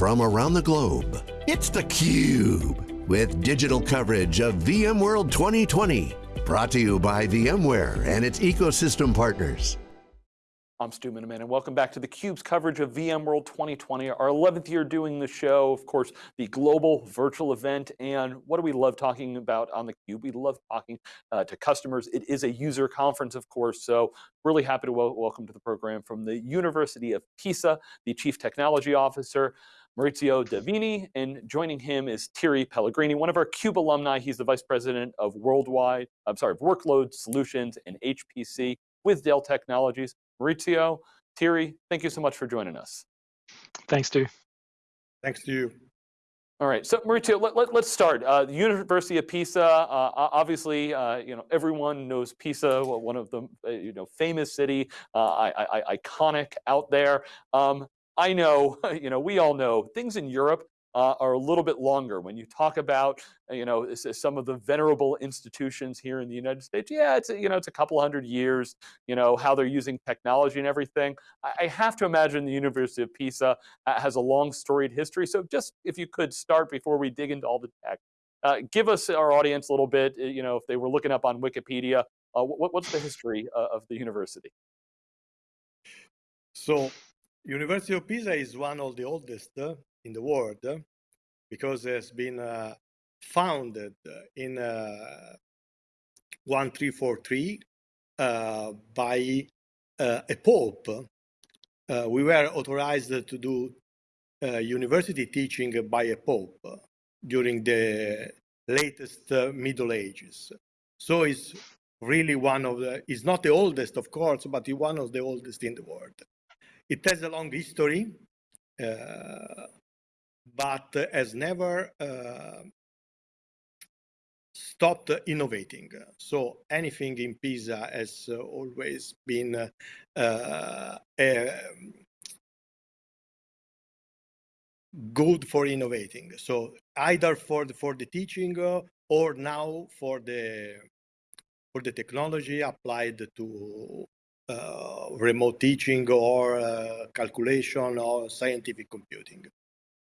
from around the globe. It's theCUBE, with digital coverage of VMworld 2020. Brought to you by VMware and its ecosystem partners. I'm Stu Miniman and welcome back to theCUBE's coverage of VMworld 2020, our 11th year doing the show, of course, the global virtual event. And what do we love talking about on theCUBE? We love talking uh, to customers. It is a user conference, of course, so really happy to wel welcome to the program from the University of Pisa, the Chief Technology Officer, Maurizio Davini, and joining him is Thierry Pellegrini, one of our CUBE alumni. He's the Vice President of Worldwide, I'm sorry, of Workload Solutions and HPC with Dell Technologies. Maurizio, Thierry, thank you so much for joining us. Thanks, Stu. Thanks to you. All right, so Maurizio, let, let, us start. Uh, the University of Pisa, uh, obviously, uh, you know, everyone knows Pisa, one of the, uh, you know, famous city, uh, I, I, iconic out there. Um, I know, you know, we all know things in Europe uh, are a little bit longer. When you talk about, uh, you know, some of the venerable institutions here in the United States, yeah, it's, you know, it's a couple hundred years, you know, how they're using technology and everything. I have to imagine the University of Pisa uh, has a long storied history. So just if you could start before we dig into all the tech, uh, give us our audience a little bit, uh, you know, if they were looking up on Wikipedia, uh, what, what's the history of the university? So University of Pisa is one of the oldest in the world because it has been uh, founded in uh, 1343 uh, by uh, a pope. Uh, we were authorized to do uh, university teaching by a pope during the latest Middle Ages. So it's really one of the, it's not the oldest, of course, but it's one of the oldest in the world. It has a long history. Uh, but has never uh, stopped innovating. So anything in Pisa has uh, always been good for innovating. So either for the, for the teaching or now for the for the technology applied to remote teaching or uh, calculation or scientific computing.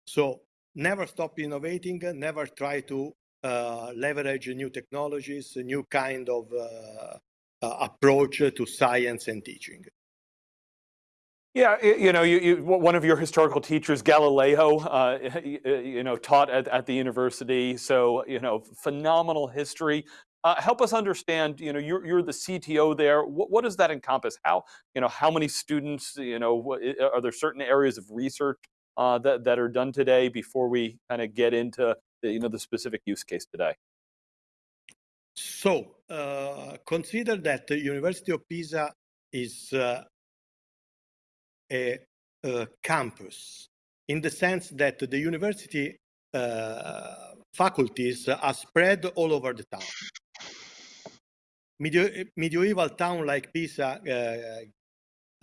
So never stop innovating, never try to uh, leverage new technologies, a new kind of uh, uh, approach to science and teaching. Yeah, you know, you, you, one of your historical teachers, Galileo, uh, you know, taught at, at the university. So, you know, phenomenal history. Uh, help us understand, you know, you're, you're the CTO there. What, what, does that encompass? How, you know, how many students, you know, are there certain areas of research uh, that, that are done today before we kind of get into the, you know, the specific use case today? So uh, consider that the University of Pisa is uh, a, a, campus in the sense that the university uh, faculties are spread all over the town. Medieval town like Pisa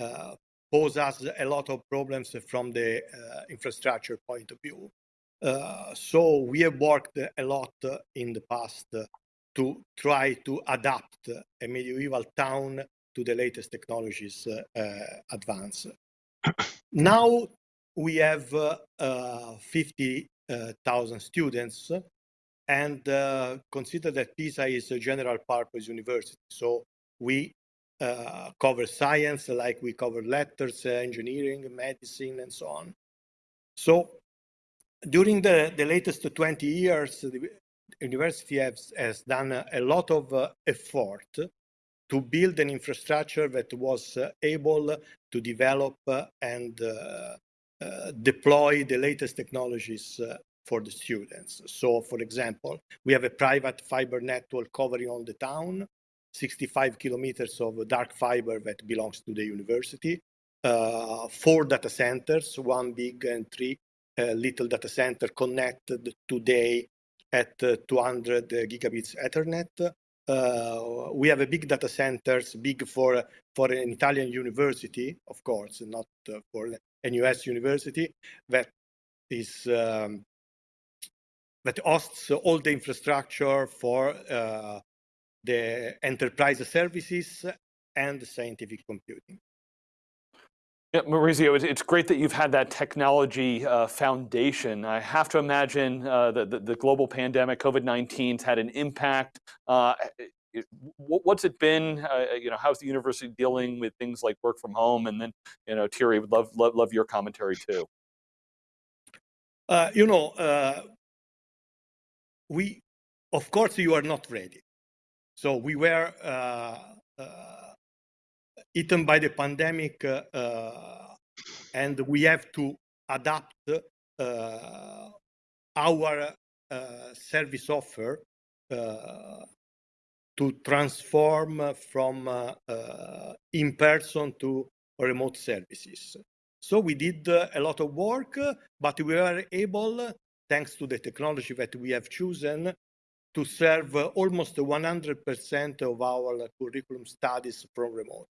uh, uh, pose us a lot of problems from the uh, infrastructure point of view. Uh, so we have worked a lot in the past to try to adapt a medieval town to the latest technologies uh, advance. now we have 50,000 students and uh, consider that PISA is a general purpose university. So we uh, cover science, like we cover letters, uh, engineering, medicine, and so on. So during the, the latest 20 years, the university has, has done a, a lot of uh, effort to build an infrastructure that was uh, able to develop uh, and deploy the latest technologies for the students. So for example, we have a private fiber network covering all the town. 65 kilometers of dark fiber that belongs to the university, uh, four data centers, one big and three uh, little data center connected today at uh, 200 gigabits Ethernet. Uh, we have a big data centers, big for for an Italian university, of course, not uh, for an US university, that is um, that hosts all the infrastructure for uh, the enterprise services and the scientific computing. Yeah, Maurizio, it's great that you've had that technology uh, foundation. I have to imagine uh, that the, the, global pandemic, COVID-19, has had an impact. Uh, what's it been? Uh, you know, how's the university dealing with things like work from home? And then, you know, Thierry, would love love, love your commentary too. Uh, you know, uh, we, of course, you are not ready. So we were uh, uh, eaten by the pandemic uh, uh, and we have to adapt uh, our uh, service offer to transform from in-person to remote services. So we did a lot of work, but we were able, thanks to the technology that we have chosen, to serve almost 100% of our curriculum studies from remote.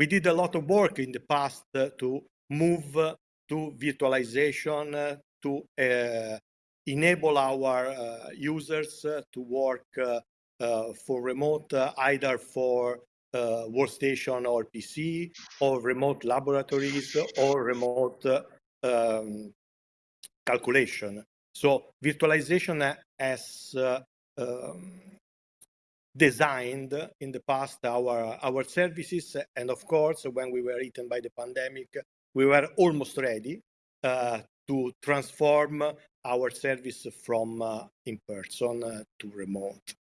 We did a lot of work in the past uh, to move uh, to virtualization, uh, to enable our users to work for remote, either for uh, workstation or PC, or remote laboratories, or remote um, calculation. So virtualization has uh, um, designed in the past our our services and of course when we were eaten by the pandemic we were almost ready uh, to transform our service from uh, in person uh, to remote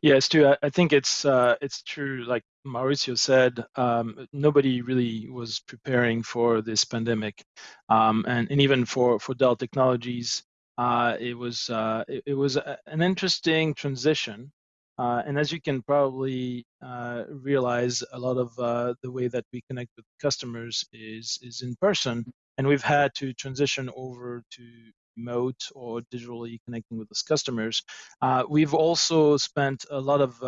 yes stu i think it's uh, it's true like maurizio said um, nobody really was preparing for this pandemic um, and, and even for for dell technologies uh, it was uh, it, it, was a, an interesting transition. Uh, and as you can probably uh, realize, a lot of uh, the way that we connect with customers is is in person, and we've had to transition over to remote or digitally connecting with those customers. Uh, we've also spent a lot of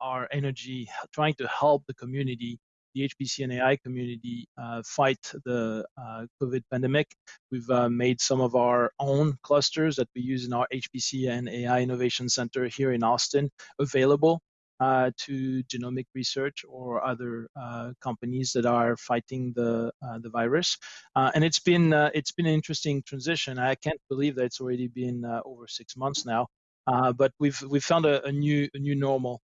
our energy trying to help the community the HPC and AI community uh, fight the uh, COVID pandemic. We've uh, made some of our own clusters that we use in our HPC and AI Innovation Center here in Austin available uh, to genomic research or other uh, companies that are fighting the uh, the virus. and it's been it's been an interesting transition. I can't believe that it's already been over six months now. but we've we've found a, a new a new normal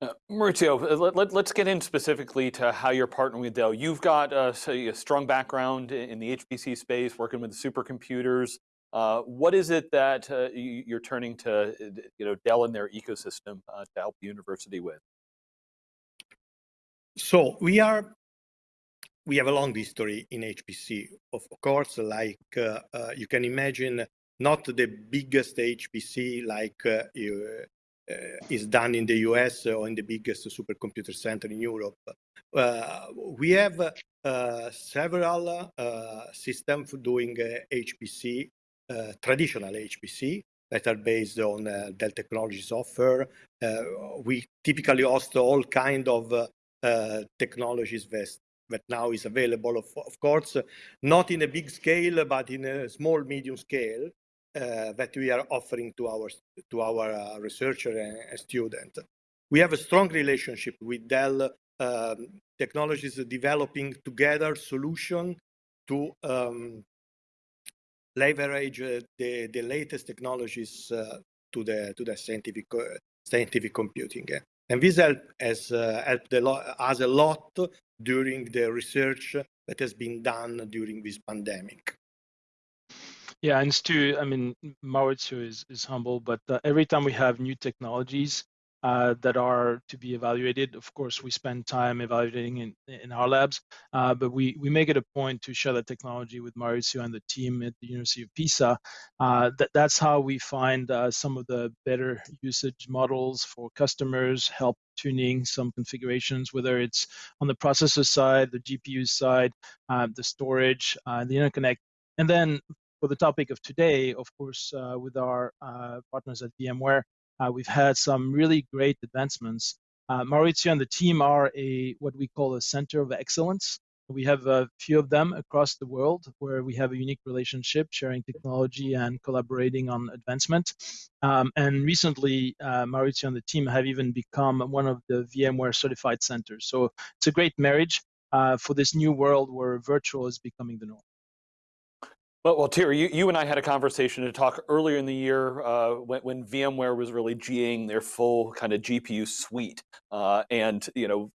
uh, Maurizio, uh, let, us get in specifically to how you're partnering with Dell. You've got uh, a strong background in the HPC space, working with supercomputers. Uh, what is it that uh, you're turning to uh, you know, Dell and their ecosystem to help the university with? So we are, we have a long history in HPC. Of course, like you can imagine, not the biggest HPC like uh, is done in the US or in the biggest supercomputer center in Europe. Uh, we have uh, several systems doing HPC, traditional HPC, that are based on uh, Dell Technologies offer. Uh, we typically host all kind of uh, technologies that, that now is available, of, of, course, not in a big scale, but in a small, medium scale uh, that we are offering to our to our uh, researcher and, student. We have a strong relationship with Dell um, Technologies developing together solution to um, leverage uh, the, the latest technologies uh, to the to the scientific uh, scientific computing. And this help has helped a lot, us a lot during the research that has been done during this pandemic. Yeah, and Stu, I mean, Maurizio is, is humble, but uh, every time we have new technologies uh, that are to be evaluated, of course, we spend time evaluating in, in our labs, uh, but we, we make it a point to share the technology with Maurizio and the team at the University of Pisa. Uh, that, that's how we find uh, some of the better usage models for customers, help tuning some configurations, whether it's on the processor side, the GPU side, uh, the storage, the interconnect, and then for the topic of today, of course, uh, with our uh, partners at VMware, uh, we've had some really great advancements. Maurizio and the team are a what we call a center of excellence We have a few of them across the world where we have a unique relationship, sharing technology and collaborating on advancement. Um, and recently, uh, Maurizio and the team have even become one of the VMware certified centers. So it's a great marriage uh, for this new world where virtual is becoming the norm. Well, well, you, you and I had a conversation to talk earlier in the year uh, when, when, VMware was really GAing their full kind of GPU suite. Uh, and, you know,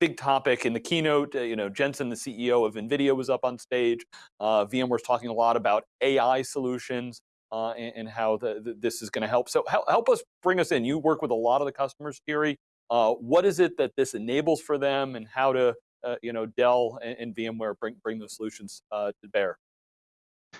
big topic in the keynote, uh, you know, Jensen, the CEO of NVIDIA was up on stage. Uh, VMware's talking a lot about AI solutions uh, and, and, how the, the, this is going to help. So help, help us bring us in. You work with a lot of the customers, Thierry. Uh, what is it that this enables for them and how to, you know, Dell and, and, VMware bring, bring those solutions to bear?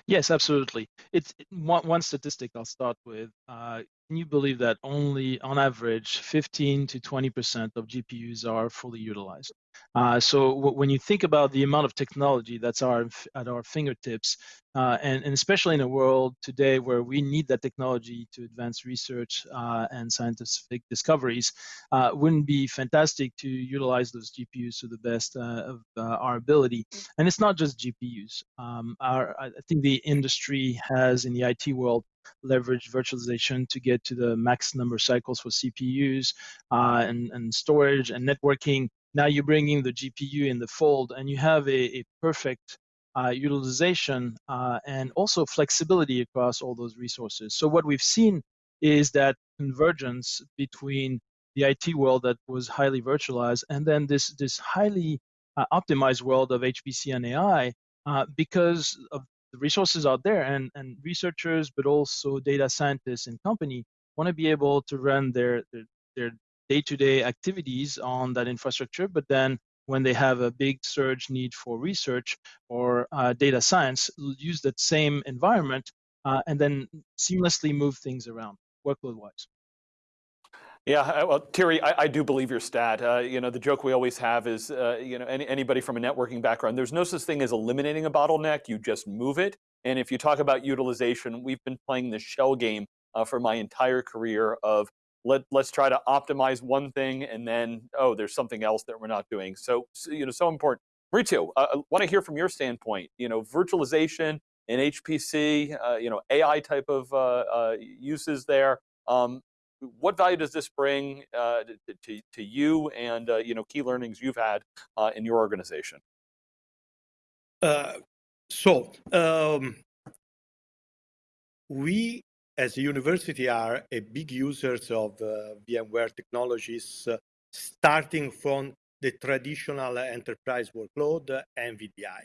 Yes, absolutely. It's one, one statistic I'll start with. Uh, can you believe that only on average 15 to 20% of GPUs are fully utilized? Uh, so when you think about the amount of technology that's our, at our fingertips, uh, and, and, especially in a world today where we need that technology to advance research uh, and scientific discoveries, uh, wouldn't be fantastic to utilize those GPUs to the best uh, of uh, our ability. And it's not just GPUs. Um, our, I think the industry has in the IT world leverage virtualization to get to the max number of cycles for CPUs uh, and, and storage and networking. Now you're bringing the GPU in the fold and you have a, a perfect uh, utilization uh, and also flexibility across all those resources. So what we've seen is that convergence between the IT world that was highly virtualized and then this, this highly uh, optimized world of HPC and AI uh, because of the resources out there and, and researchers, but also data scientists and company want to be able to run their, their, their day-to-day activities on that infrastructure, but then when they have a big surge need for research or uh, data science, use that same environment uh, and then seamlessly move things around workload-wise. Yeah, well, Thierry, I, I, do believe your stat. Uh, you know, the joke we always have is, uh, you know, any, anybody from a networking background, there's no such thing as eliminating a bottleneck. You just move it. And if you talk about utilization, we've been playing the shell game uh, for my entire career of let, let's try to optimize one thing and then, oh, there's something else that we're not doing. So, so you know, so important. Maurizio, uh, I want to hear from your standpoint, you know, virtualization and HPC, uh, you know, AI type of uh, uh, uses there. Um, what value does this bring uh, to, to you and, uh, you know, key learnings you've had in your organization? so, um, we as a university are a big users of uh, VMware technologies, uh, starting from the traditional enterprise workload and VDI.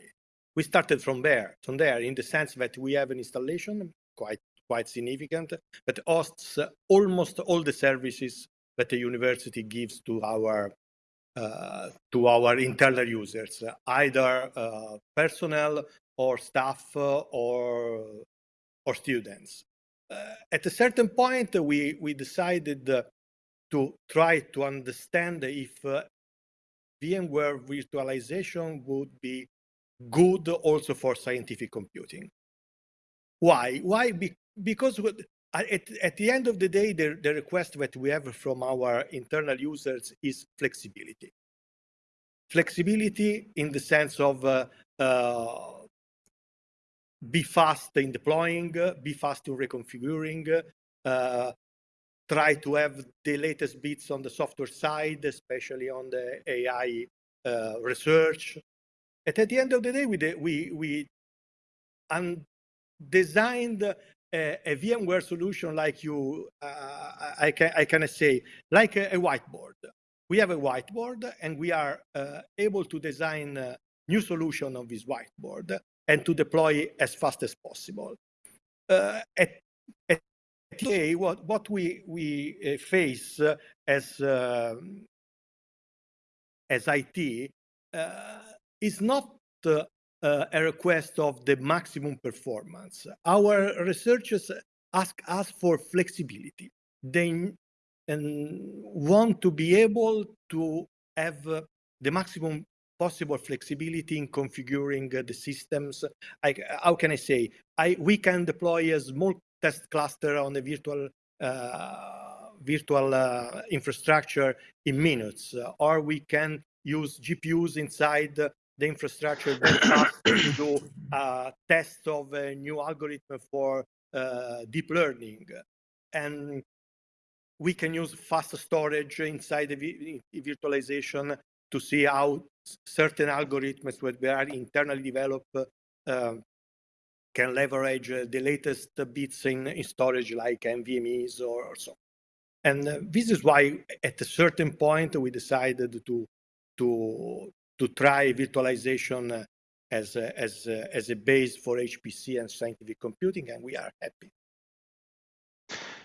We started from there, from there, in the sense that we have an installation quite quite significant that hosts almost all the services that the university gives to our uh, to our internal users, either uh, personnel or staff uh, or or students at a certain point, we, we decided uh, to try to understand if uh, VMware virtualization would be good also for scientific computing. Why? Why? Be because at, at the end of the day, the, the request that we have from our internal users is flexibility. Flexibility in the sense of uh, uh, be fast in deploying, be fast in reconfiguring, uh, try to have the latest bits on the software side, especially on the AI uh, research. And at the end of the day, we we we designed a, a, VMware solution like you, uh, I can I can say, like a, a, whiteboard. We have a whiteboard, and we are uh, able to design a new solution on this whiteboard and to deploy as fast as possible. Uh, at, at today, what, what we, we uh, face uh, as, um, as IT uh, is not a request of the maximum performance. Our researchers ask us for flexibility. They and want to be able to have the maximum possible flexibility in configuring uh, the systems. I, how can I say? I, we can deploy a small test cluster on a virtual uh, virtual uh, infrastructure in minutes, uh, or we can use GPUs inside the infrastructure to do uh, tests of a new algorithm for uh, deep learning. And we can use fast storage inside the virtualization to see how certain algorithms that are internally developed uh, can leverage uh, the latest bits in, in, storage like NVMEs or, or so. And uh, this is why at a certain point we decided to, to, to try virtualization as a, as, a, as a base for HPC and scientific computing, and we are happy.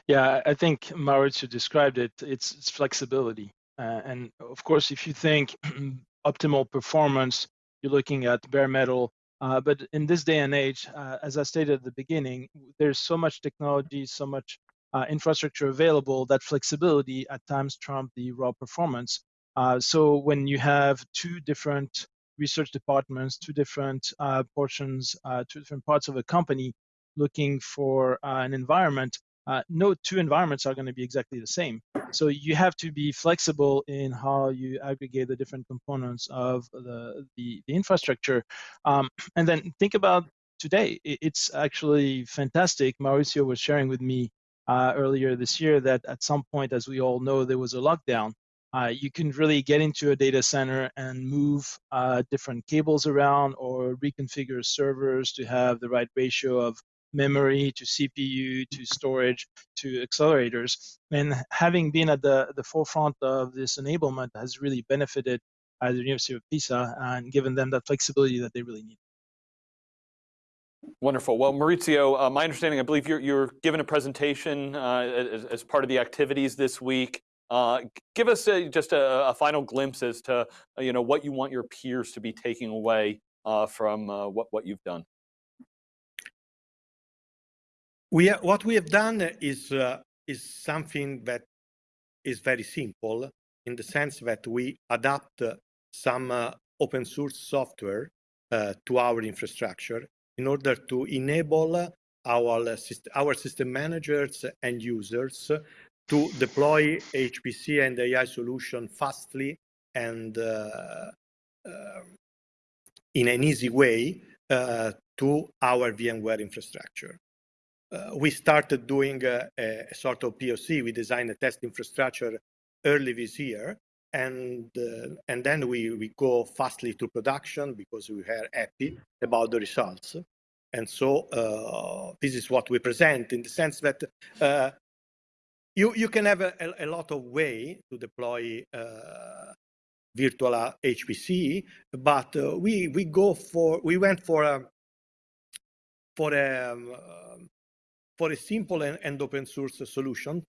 Yeah, I think Maurizio described it. It's, it's flexibility. Uh, and of course, if you think optimal performance, you're looking at bare metal. Uh, but in this day and age, uh, as I stated at the beginning, there's so much technology, so much uh, infrastructure available that flexibility at times trump the raw performance. Uh, so when you have two different research departments, two different uh, portions, two different parts of a company looking for an environment, uh, no two environments are going to be exactly the same. So you have to be flexible in how you aggregate the different components of the, the, the infrastructure. Um, and then think about today. It's actually fantastic. Maurizio was sharing with me uh, earlier this year that at some point, as we all know, there was a lockdown. Uh, you can really get into a data center and move uh, different cables around or reconfigure servers to have the right ratio of memory to CPU to storage to accelerators. And having been at the, the forefront of this enablement has really benefited uh, the University of Pisa and given them that flexibility that they really need. Wonderful. Well, Maurizio, uh, my understanding, I believe you're, you're given a presentation uh, as, as, part of the activities this week. Uh, give us a, just a, a, final glimpse as to you know what you want your peers to be taking away uh, from uh, what, what you've done. We what we have done is uh, is something that is very simple in the sense that we adapt uh, some uh, open source software uh, to our infrastructure in order to enable our uh, our system managers and users to deploy HPC and AI solution fastly and uh, in an easy way to our VMware infrastructure uh, we started doing a, a, sort of POC. We designed a test infrastructure early this year, and uh, and then we we go fastly to production because we are happy about the results. And so uh, this is what we present in the sense that uh, you you can have a, a, lot of way to deploy uh, virtual HPC, but uh, we we go for we went for a for a um, for a simple and, and open source solution,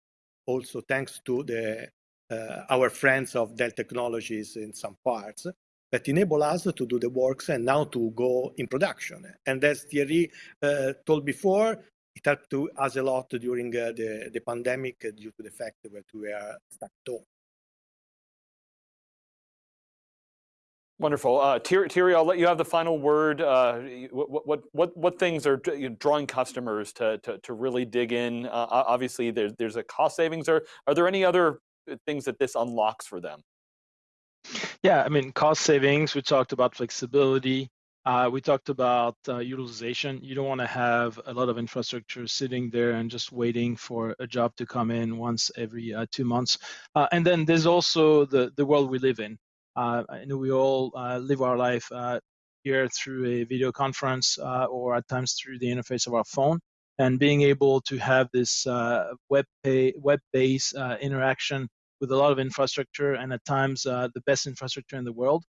also thanks to the uh, our friends of Dell Technologies in some parts that enable us to do the works and now to go in production. And as Thierry uh, told before, it helped to us a lot during uh, the, the pandemic due to the fact that we are stuck home. Wonderful. Uh, Thierry, I'll let you have the final word. Uh, what, what, what, what things are drawing customers to, to, to really dig in? Uh, obviously, there's, there's a cost savings. Are, are there any other uh, things that this unlocks for them? Yeah, I mean, cost savings, we talked about flexibility. Uh, we talked about uh, utilization. You don't want to have a lot of infrastructure sitting there and just waiting for a job to come in once every uh, two months. Uh, and then there's also the, the world we live in. Uh, I know we all uh, live our life uh, here through a video conference or at times through the interface of our phone. And being able to have this web web-based interaction with a lot of infrastructure and at times the best infrastructure in the world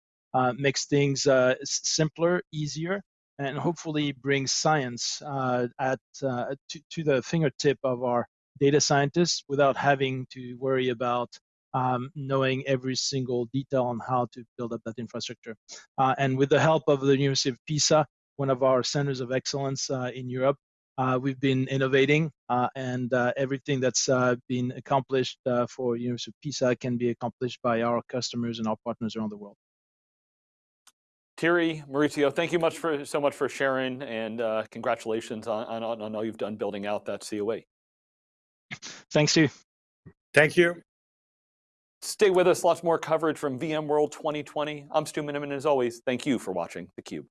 makes things simpler, easier, and hopefully brings science uh, at uh, to, to, the fingertip of our data scientists without having to worry about um, knowing every single detail on how to build up that infrastructure. Uh, and with the help of the University of Pisa, one of our centers of excellence uh, in Europe, uh, we've been innovating uh, and uh, everything that's uh, been accomplished for University of Pisa can be accomplished by our customers and our partners around the world. Thierry, Maurizio, thank you much for so much for sharing and congratulations on, on, on all you've done building out that COA. Thanks you. Thank you. Stay with us, lots more coverage from VMworld 2020. I'm Stu Miniman, as always, thank you for watching theCUBE.